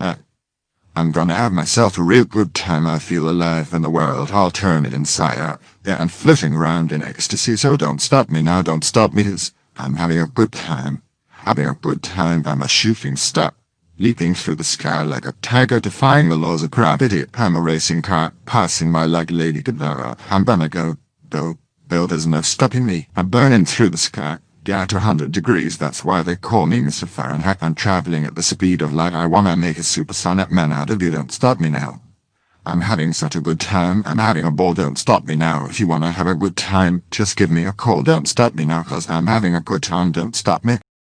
planet. I'm gonna have myself a real good time. I feel alive in the world. I'll turn it inside out. Yeah, and flitting around in ecstasy. So don't stop me now. Don't stop me. I'm having a good time. Having a good time. I'm a shooting star. Leaping through the sky like a tiger defying the laws of gravity. I'm a racing car passing my like Lady Godiva. I'm gonna go, go, go. There's no stopping me. I'm burning through the sky. Get 100 degrees, that's why they call me Mr. Fahrenheit. I'm traveling at the speed of light. I wanna make a supersonic man out of you. Don't stop me now. I'm having such a good time. I'm having a ball. Don't stop me now. If you wanna have a good time, just give me a call. Don't stop me now, cause I'm having a good time. Don't stop me.